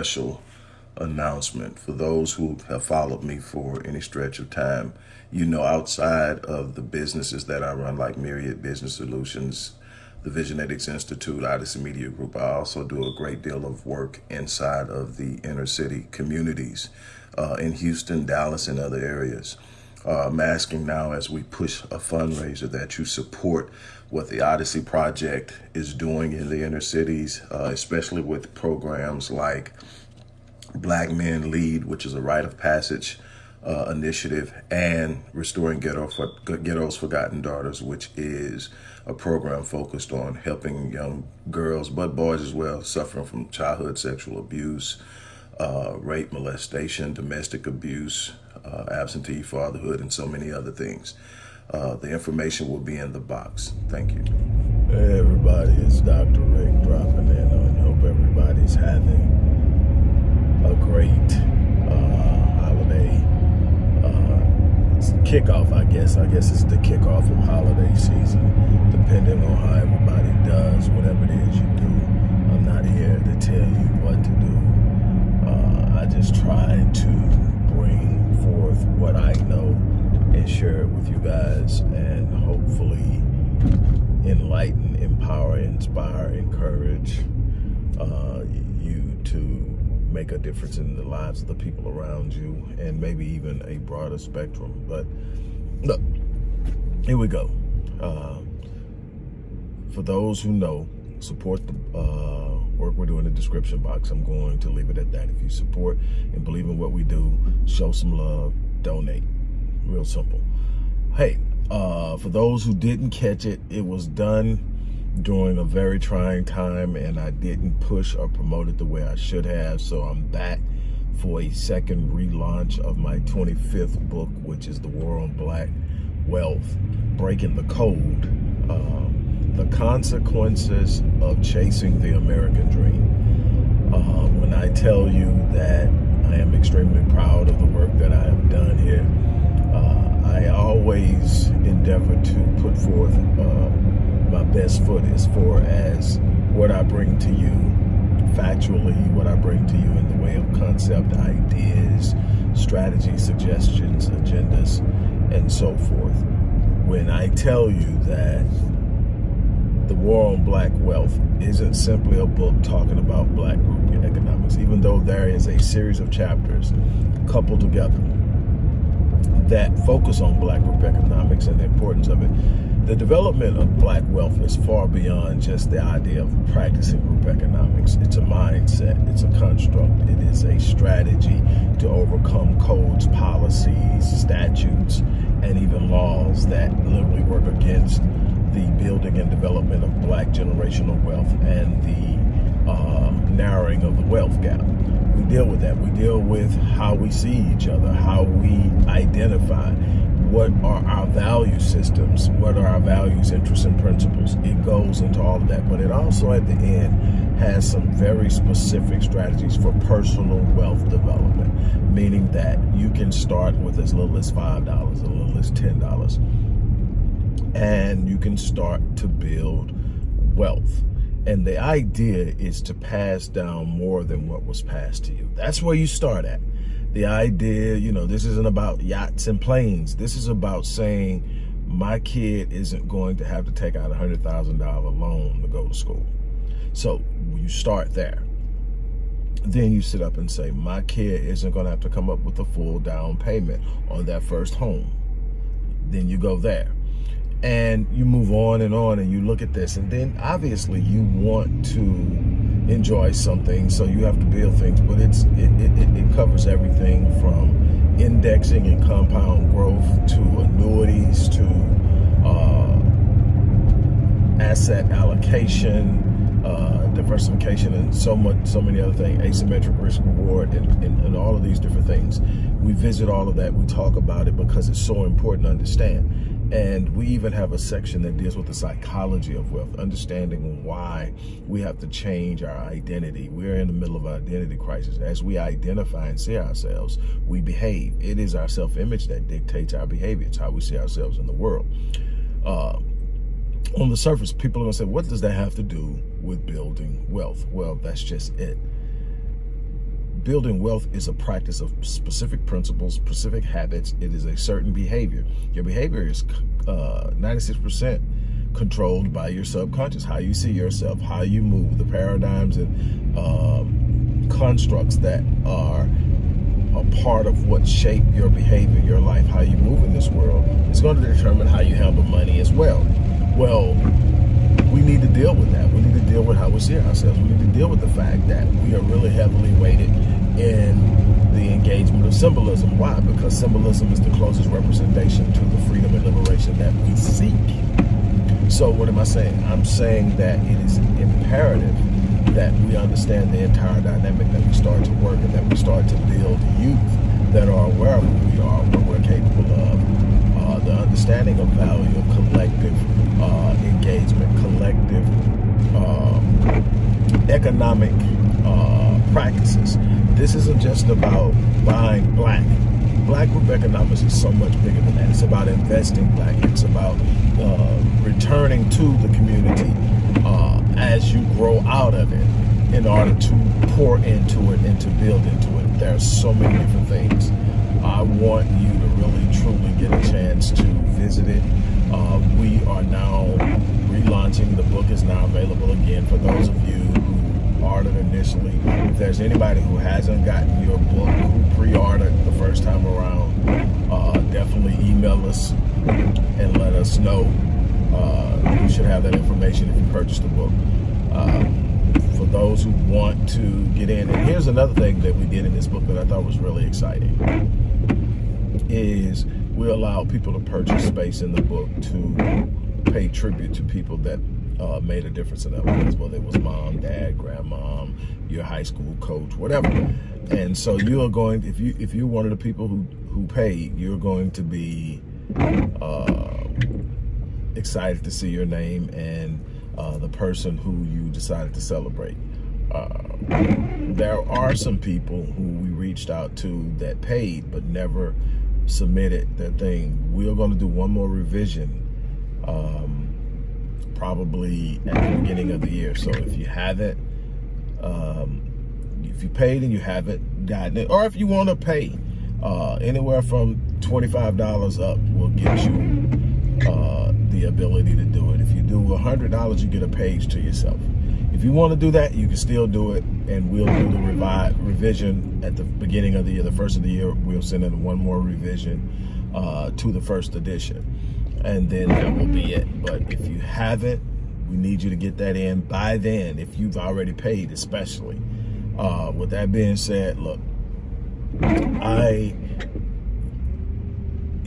special announcement for those who have followed me for any stretch of time. You know, outside of the businesses that I run, like Myriad Business Solutions, the Visionetics Institute, Odyssey Media Group, I also do a great deal of work inside of the inner city communities uh, in Houston, Dallas, and other areas. Uh, I'm asking now as we push a fundraiser that you support what the Odyssey Project is doing in the inner cities, uh, especially with programs like Black Men Lead, which is a rite of passage uh, initiative, and Restoring Ghetto for, Ghetto's Forgotten Daughters, which is a program focused on helping young girls, but boys as well, suffering from childhood sexual abuse, uh, rape, molestation, domestic abuse, uh, absentee fatherhood, and so many other things. Uh, the information will be in the box. Thank you. Hey everybody, it's Dr. Rick dropping in. I hope everybody's having a great kickoff, I guess. I guess it's the kickoff of holiday season, depending on how everybody does, whatever it is you do. I'm not here to tell you what to do. Uh, I just try to bring forth what I know and share it with you guys and hopefully enlighten, empower, inspire, encourage uh, you to make a difference in the lives of the people around you and maybe even a broader spectrum. But look, here we go. Uh, for those who know, support the uh, work we do in the description box. I'm going to leave it at that. If you support and believe in what we do, show some love, donate. Real simple. Hey, uh, for those who didn't catch it, it was done during a very trying time and I didn't push or promote it the way I should have. So I'm back for a second relaunch of my 25th book, which is The War on Black Wealth, Breaking the Code, um, The Consequences of Chasing the American Dream. Uh, when I tell you that I am extremely proud of the work that I have done here, uh, I always endeavor to put forth uh, my best foot as far as what I bring to you factually, what I bring to you in the way of concept, ideas, strategy, suggestions, agendas, and so forth. When I tell you that the War on Black Wealth isn't simply a book talking about black group economics, even though there is a series of chapters coupled together that focus on black group economics and the importance of it the development of black wealth is far beyond just the idea of practicing group economics. It's a mindset, it's a construct, it is a strategy to overcome codes, policies, statutes, and even laws that literally work against the building and development of black generational wealth and the uh, narrowing of the wealth gap. We deal with that. We deal with how we see each other, how we identify, what are our value systems, what are our values, interests, and principles. It goes into all of that, but it also at the end has some very specific strategies for personal wealth development, meaning that you can start with as little as $5, as little as $10, and you can start to build wealth. And the idea is to pass down more than what was passed to you. That's where you start at the idea, you know, this isn't about yachts and planes. This is about saying my kid isn't going to have to take out a $100,000 loan to go to school. So you start there. Then you sit up and say, my kid isn't going to have to come up with a full down payment on that first home. Then you go there and you move on and on and you look at this and then obviously you want to enjoy something so you have to build things but it's it, it, it covers everything from indexing and compound growth to annuities to uh, asset allocation uh, diversification and so much so many other things asymmetric risk reward and, and, and all of these different things. We visit all of that we talk about it because it's so important to understand And we even have a section that deals with the psychology of wealth, understanding why we have to change our identity. We're in the middle of an identity crisis. As we identify and see ourselves, we behave. It is our self-image that dictates our behavior. It's how we see ourselves in the world. Uh, on the surface, people are going to say, what does that have to do with building wealth? Well, that's just it building wealth is a practice of specific principles, specific habits. It is a certain behavior. Your behavior is 96% uh, controlled by your subconscious, how you see yourself, how you move, the paradigms and um, constructs that are a part of what shape your behavior, your life, how you move in this world. It's going to determine how you handle money as well. Well, we need to deal with that. We deal with how we see ourselves. We need to deal with the fact that we are really heavily weighted in the engagement of symbolism. Why? Because symbolism is the closest representation to the freedom and liberation that we seek. So what am I saying? I'm saying that it is imperative that we understand the entire dynamic, that we start to work and that we start to build youth that are aware of who we are, what we're capable of, uh, the understanding of value of collective uh, engagement, collective economic uh, practices. This isn't just about buying black. Black group economics is so much bigger than that. It's about investing black. It's about uh, returning to the community uh, as you grow out of it in order to pour into it and to build into it. There are so many different things. I want you to really truly get a chance to visit it. Uh, we are now relaunching. The book is now available again for those of you ordered initially. If there's anybody who hasn't gotten your book, who pre-ordered the first time around, uh, definitely email us and let us know. Uh, you should have that information if you purchase the book. Uh, for those who want to get in. And here's another thing that we did in this book that I thought was really exciting is we allow people to purchase space in the book to pay tribute to people that uh, made a difference in their lives, whether it was mom, dad, grandmom, your high school coach, whatever. And so you are going, if you if you're one of the people who who paid, you're going to be uh, excited to see your name and uh, the person who you decided to celebrate. Uh, there are some people who we reached out to that paid but never submitted their thing. We're going to do one more revision um, probably at the beginning of the year. So if you have it, um, if you paid and you haven't gotten it, or if you want to pay uh, anywhere from $25 up, will get you uh, the ability to do it. If you do $100, you get a page to yourself. If you want to do that, you can still do it, and we'll do the revi revision at the beginning of the year, the first of the year. We'll send in one more revision uh, to the first edition, and then that will be it. But if you haven't, we need you to get that in by then, if you've already paid, especially. Uh, with that being said, look, I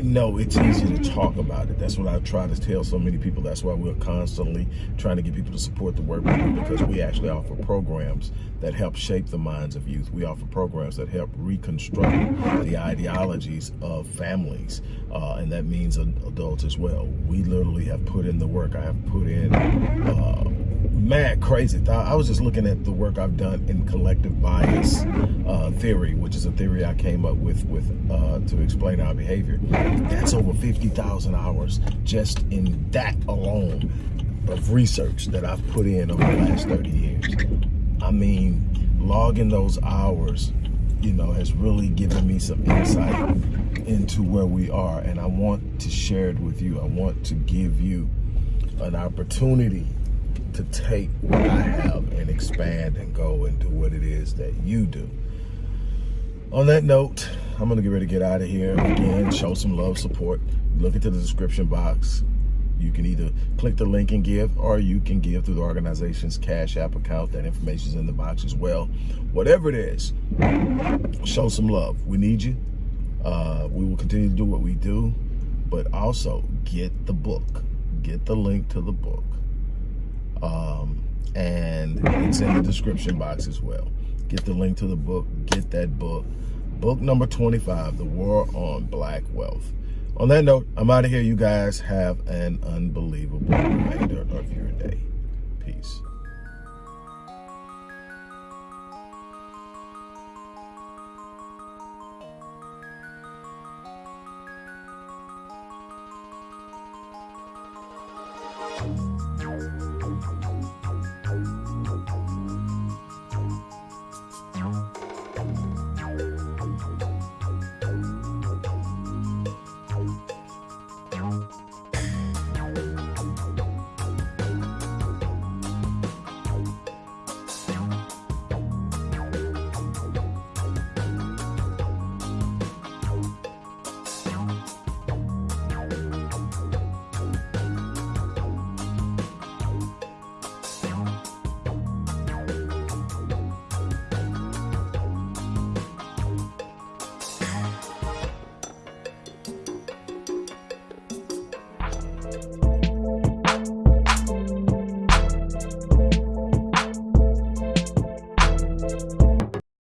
no, it's easy to talk about it. That's what I try to tell so many people. That's why we're constantly trying to get people to support the work we do because we actually offer programs that help shape the minds of youth. We offer programs that help reconstruct the ideologies of families, uh, and that means adults as well. We literally have put in the work. I have put in uh, mad crazy. I was just looking at the work I've done in collective bias uh, theory, which is a theory I came up with with uh, to explain our behavior. That's over 50,000 hours just in that alone of research that I've put in over the last 30 years. I mean, logging those hours, you know, has really given me some insight into where we are. And I want to share it with you. I want to give you an opportunity to take what I have and expand and go and do what it is that you do. On that note, I'm to get ready to get out of here. Again, show some love, support. Look into the description box. You can either click the link and give, or you can give through the organization's Cash App account. That information is in the box as well. Whatever it is, show some love. We need you. Uh, we will continue to do what we do, but also get the book. Get the link to the book um, and it's in the description box as well. Get the link to the book, get that book. Book number 25, The War on Black Wealth. On that note, I'm out of here. You guys have an unbelievable remainder of your day. Peace.